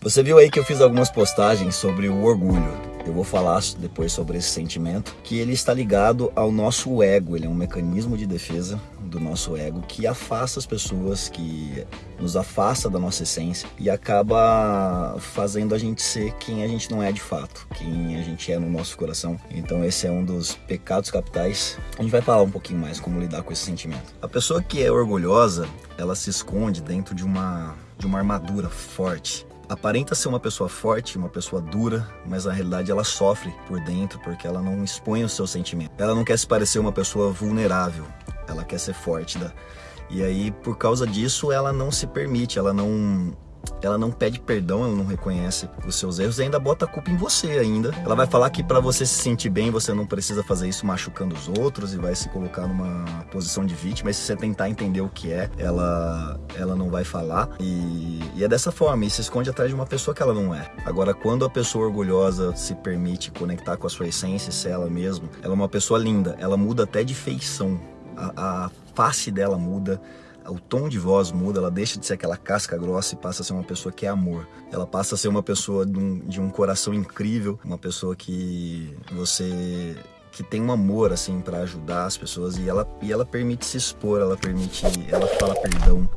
Você viu aí que eu fiz algumas postagens sobre o orgulho. Eu vou falar depois sobre esse sentimento, que ele está ligado ao nosso ego, ele é um mecanismo de defesa do nosso ego que afasta as pessoas, que nos afasta da nossa essência e acaba fazendo a gente ser quem a gente não é de fato, quem a gente é no nosso coração. Então esse é um dos pecados capitais. A gente vai falar um pouquinho mais como lidar com esse sentimento. A pessoa que é orgulhosa, ela se esconde dentro de uma de uma armadura forte aparenta ser uma pessoa forte, uma pessoa dura, mas na realidade ela sofre por dentro porque ela não expõe o seu sentimento. Ela não quer se parecer uma pessoa vulnerável, ela quer ser forte. Da... E aí, por causa disso, ela não se permite, ela não ela não pede perdão, ela não reconhece os seus erros e ainda bota a culpa em você ainda. Ela vai falar que para você se sentir bem, você não precisa fazer isso machucando os outros e vai se colocar numa posição de vítima. Mas se você tentar entender o que é, ela, ela não vai falar. E, e é dessa forma, e se esconde atrás de uma pessoa que ela não é. Agora, quando a pessoa orgulhosa se permite conectar com a sua essência, ser ela mesma, ela é uma pessoa linda, ela muda até de feição. a, a face dela muda, o tom de voz muda, ela deixa de ser aquela casca grossa e passa a ser uma pessoa que é amor. Ela passa a ser uma pessoa de um, de um coração incrível, uma pessoa que você que tem um amor assim para ajudar as pessoas e ela e ela permite se expor, ela permite, ela fala perdão,